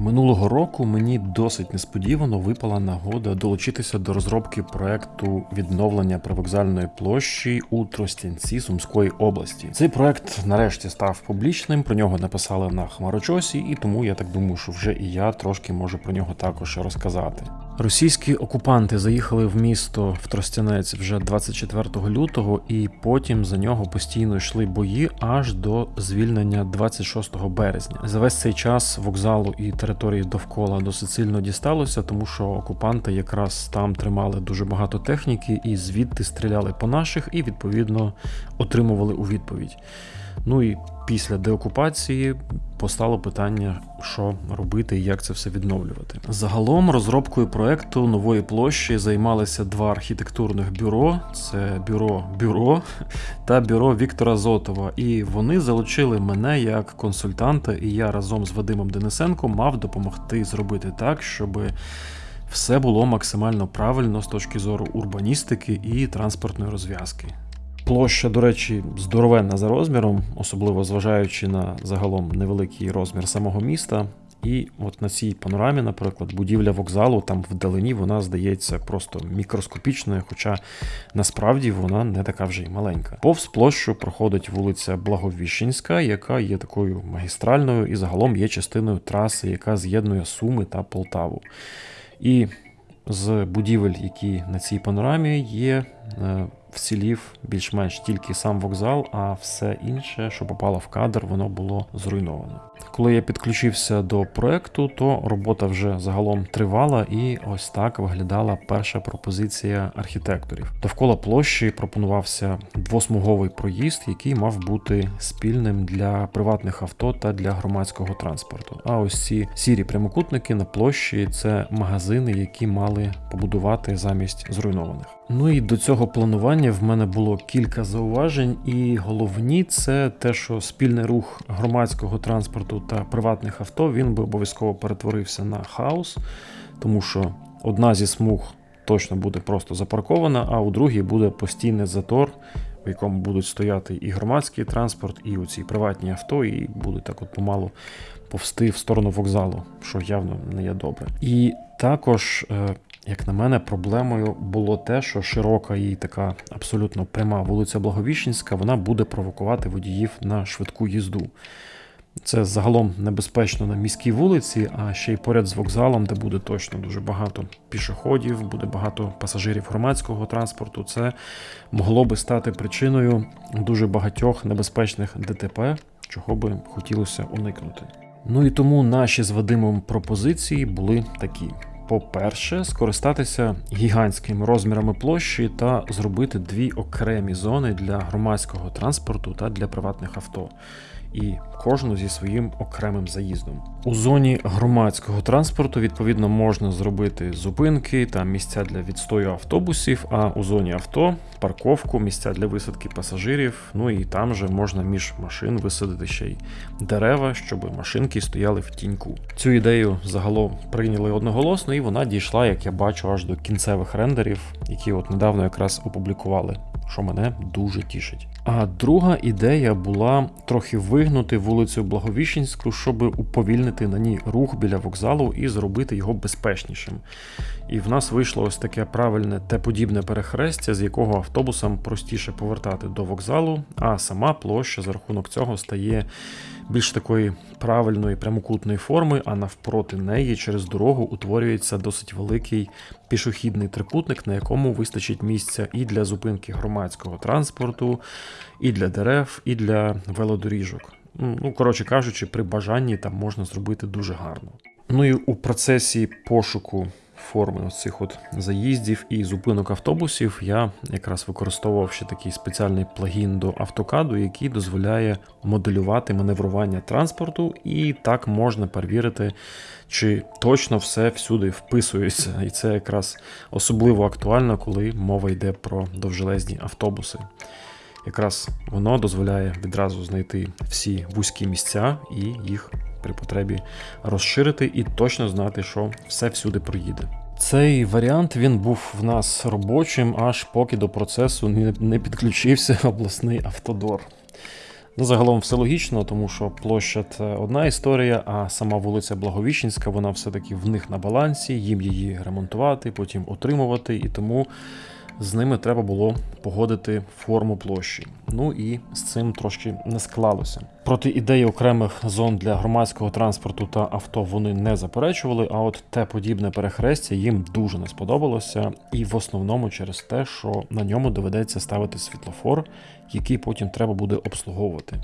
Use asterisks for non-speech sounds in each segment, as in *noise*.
Минулого року мені досить несподівано випала нагода долучитися до розробки проекту відновлення привокзальної площі у Тростянці Сумської області. Цей проект нарешті став публічним. Про нього написали на хмарочосі, і тому я так думаю, що вже і я трошки можу про нього також розказати. Російські окупанти заїхали в місто в Тростянець вже 24 лютого, і потім за нього постійно йшли бої аж до звільнення 26 березня. За весь цей час вокзалу і території довкола досить сильно дісталося, тому що окупанти якраз там тримали дуже багато техніки і звідти стріляли по наших, і відповідно отримували у відповідь. Ну і після деокупації постало питання, що робити і як це все відновлювати. Загалом розробкою проекту нової площі займалися два архітектурних бюро: це бюро бюро та бюро Віктора Зотова. І вони залучили мене як консультанта, і я разом з Вадимом Денисенком мав допомогти зробити так, щоб. Все було максимально правильно з точки зору урбаністики і транспортної розв'язки. Площа, до речі, здоровенна за розміром, особливо зважаючи на загалом невеликий розмір самого міста. І от на цій панорамі, наприклад, будівля вокзалу там вдалині вона здається просто мікроскопічною, хоча насправді вона не така вже й маленька. Повз площу проходить вулиця Благовіщенська, яка є такою магістральною і загалом є частиною траси, яка з'єднує Суми та Полтаву. І з будівель, які на цій панорамі є, е, вцілів більш-менш тільки сам вокзал, а все інше, що попало в кадр, воно було зруйновано. Коли я підключився до проекту, то робота вже загалом тривала, і ось так виглядала перша пропозиція архітекторів. Довкола площі пропонувався двосмуговий проїзд, який мав бути спільним для приватних авто та для громадського транспорту. А ось ці сірі прямокутники на площі це магазини, які мали побудувати замість зруйнованих. Ну і до цього планування в мене було кілька зауважень, і головні це те, що спільний рух громадського транспорту та приватних авто він би обов'язково перетворився на хаос, тому що одна зі смуг точно буде просто запаркована, а у другій буде постійний затор, в якому будуть стояти і громадський транспорт, і оці приватні авто, і будуть так от помалу повсти в сторону вокзалу, що явно не є добре. І також. Як на мене, проблемою було те, що широка і така абсолютно пряма вулиця Благовіщенська, вона буде провокувати водіїв на швидку їзду. Це загалом небезпечно на міській вулиці, а ще й поряд з вокзалом, де буде точно дуже багато пішоходів, буде багато пасажирів громадського транспорту. Це могло би стати причиною дуже багатьох небезпечних ДТП, чого би хотілося уникнути. Ну і тому наші з Вадимом пропозиції були такі. По-перше, скористатися гігантськими розмірами площі та зробити дві окремі зони для громадського транспорту та для приватних авто і кожну зі своїм окремим заїздом. У зоні громадського транспорту відповідно можна зробити зупинки та місця для відстою автобусів. А у зоні авто парковку, місця для висадки пасажирів. Ну і там же можна між машин висадити ще й дерева, щоб машинки стояли в тіньку. Цю ідею загалом прийняли одноголосно, і вона дійшла, як я бачу, аж до кінцевих рендерів, які от недавно якраз опублікували що мене дуже тішить. А друга ідея була трохи вигнути вулицю Благовіщенську, щоб уповільнити на ній рух біля вокзалу і зробити його безпечнішим. І в нас вийшло ось таке правильне те подібне перехрестя, з якого автобусам простіше повертати до вокзалу, а сама площа за рахунок цього стає більш такої правильної прямокутної форми, а навпроти неї через дорогу утворюється досить великий пішохідний трикутник, на якому вистачить місця і для зупинки громадського транспорту, і для дерев, і для велодоріжок. Ну, коротше кажучи, при бажанні там можна зробити дуже гарно. Ну і у процесі пошуку форми ось цих от заїздів і зупинок автобусів я якраз використовував ще такий спеціальний плагін до автокаду, який дозволяє моделювати маневрування транспорту, і так можна перевірити, чи точно все всюди вписується. І це якраз особливо актуально, коли мова йде про довжелезні автобуси. Якраз воно дозволяє відразу знайти всі вузькі місця і їх при потребі розширити і точно знати, що все всюди проїде. Цей варіант він був в нас робочим, аж поки до процесу не підключився *laughs* обласний автодор. Ну, загалом все логічно, тому що площа це одна історія, а сама вулиця Благовіщенська, вона все-таки в них на балансі, їм її ремонтувати, потім отримувати, і тому з ними треба було погодити форму площі. Ну і з цим трошки не склалося. Проти ідеї окремих зон для громадського транспорту та авто вони не заперечували. А от те подібне перехрестя їм дуже не сподобалося, і в основному через те, що на ньому доведеться ставити світлофор, який потім треба буде обслуговувати.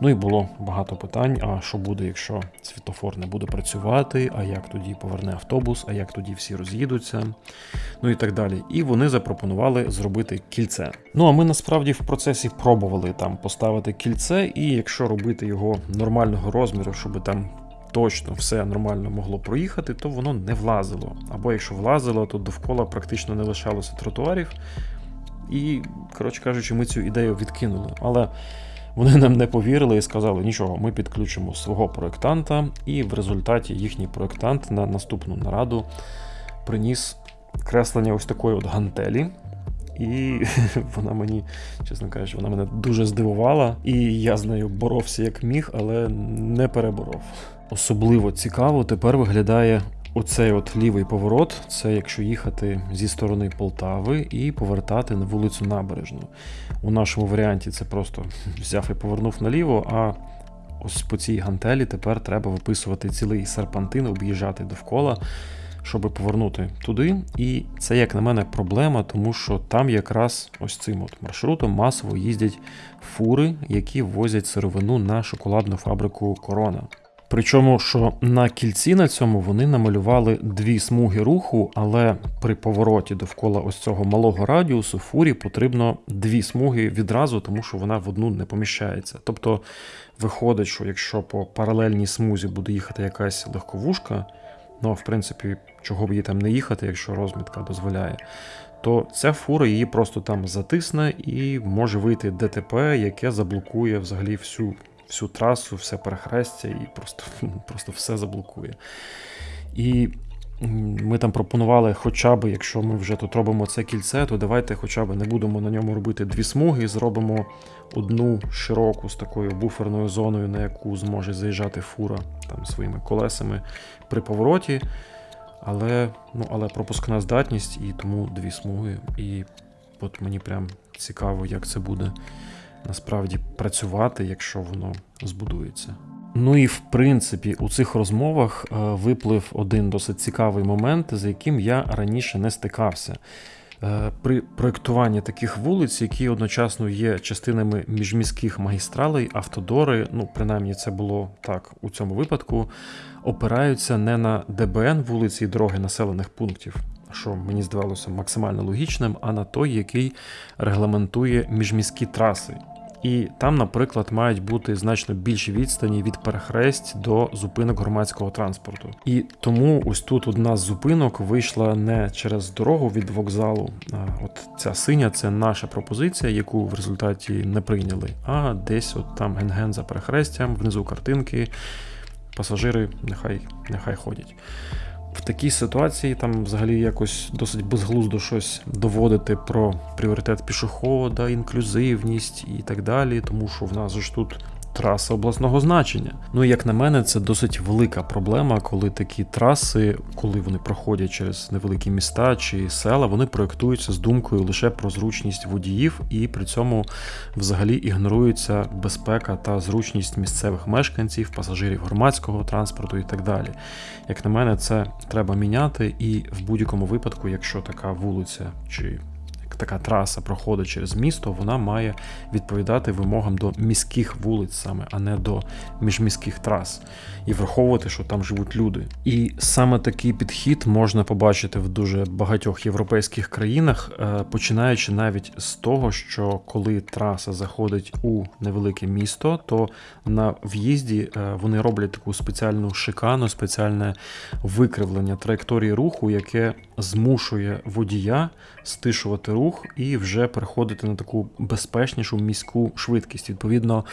Ну і було багато питань: а що буде, якщо світлофор не буде працювати, а як тоді поверне автобус, а як тоді всі роз'їдуться, ну і так далі. І вони запропонували зробити кільце. Ну а ми насправді в процесі пробували там поставити кільце, і якщо робити його нормального розміру, щоб там. Точно все нормально могло проїхати, то воно не влазило. Або якщо влазило, то довкола практично не лишалося тротуарів. І, коротше кажучи, ми цю ідею відкинули. Але вони нам не повірили і сказали, нічого, ми підключимо свого проєктанта, і в результаті їхній проєктант на наступну нараду приніс креслення ось такої от гантелі. І *laughs* вона мені, чесно кажучи, вона мене дуже здивувала, і я з нею боровся як міг, але не переборов. Особливо цікаво тепер виглядає Оцей от лівий поворот це якщо їхати зі сторони Полтави і повертати на вулицю Набережну. У нашому варіанті це просто взяв і повернув наліво, а ось по цій гантелі тепер треба виписувати цілий серпантин, об'їжджати довкола, щоб повернути туди. І це, як на мене, проблема, тому що там якраз ось цим от маршрутом масово їздять фури, які возять сировину на шоколадну фабрику Корона. Причому, що на кільці на цьому вони намалювали дві смуги руху, але при повороті довкола ось цього малого радіусу фурі потрібно дві смуги відразу, тому що вона в одну не поміщається. Тобто виходить, що якщо по паралельній смузі буде їхати якась легковушка, ну в принципі, чого б їй там не їхати, якщо розмітка дозволяє, то ця фура її просто там затисне і може вийти ДТП, яке заблокує взагалі всю всю трасу, все перехрестя і просто, *laughs* просто все заблокує. І ми там пропонували, хоча б, якщо ми вже тут робимо це кільце, то давайте хоча б не будемо на ньому робити дві смуги, зробимо одну широку з такою буферною зоною, на яку зможе заїжджати фура там своїми колесами при повороті. Але ну, але пропускна здатність і тому дві смуги. І от мені прям цікаво, як це буде насправді працювати, якщо воно збудується. Ну і в принципі у цих розмовах е, виплив один досить цікавий момент, з яким я раніше не стикався. Е, при проєктуванні таких вулиць, які одночасно є частинами міжміських магістралей, автодори, ну принаймні це було так у цьому випадку, опираються не на ДБН вулиці і дороги населених пунктів, що мені здавалося максимально логічним, а на той, який регламентує міжміські траси. І там, наприклад, мають бути значно більші відстані від перехресть до зупинок громадського транспорту. І тому ось тут одна з зупинок вийшла не через дорогу від вокзалу. От ця синя це наша пропозиція, яку в результаті не прийняли. А десь от там ген-ген за перехрестям, внизу картинки. Пасажири нехай, нехай ходять в такій ситуації там взагалі якось досить безглуздо щось доводити про пріоритет пішохода, інклюзивність і так далі, тому що в нас ж тут траса обласного значення. Ну і як на мене, це досить велика проблема, коли такі траси, коли вони проходять через невеликі міста чи села, вони проєктуються з думкою лише про зручність водіїв, і при цьому взагалі ігнорується безпека та зручність місцевих мешканців, пасажирів громадського транспорту і так далі. Як на мене, це треба міняти, і в будь-якому випадку, якщо така вулиця чи така траса проходить через місто, вона має відповідати вимогам до міських вулиць саме, а не до міжміських трас, і враховувати, що там живуть люди. І саме такий підхід можна побачити в дуже багатьох європейських країнах, е, починаючи навіть з того, що коли траса заходить у невелике місто, то на в'їзді е, вони роблять таку спеціальну шикану, спеціальне викривлення траєкторії руху, яке змушує водія стишувати рух і вже переходити на таку безпечнішу міську швидкість. Відповідно,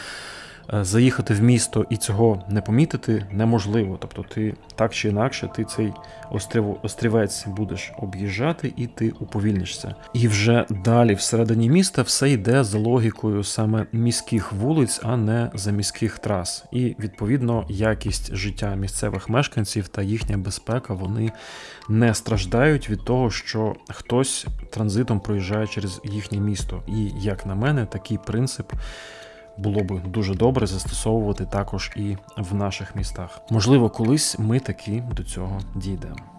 Заїхати в місто і цього не помітити неможливо. Тобто, ти так чи інакше, ти цей острів, острівець будеш об'їжджати і ти уповільнишся. І вже далі, всередині міста, все йде за логікою саме міських вулиць, а не за міських трас. І відповідно якість життя місцевих мешканців та їхня безпека вони не страждають від того, що хтось транзитом проїжджає через їхнє місто. І як на мене, такий принцип. Було би дуже добре застосовувати також і в наших містах. Можливо, колись ми таки до цього дійдемо.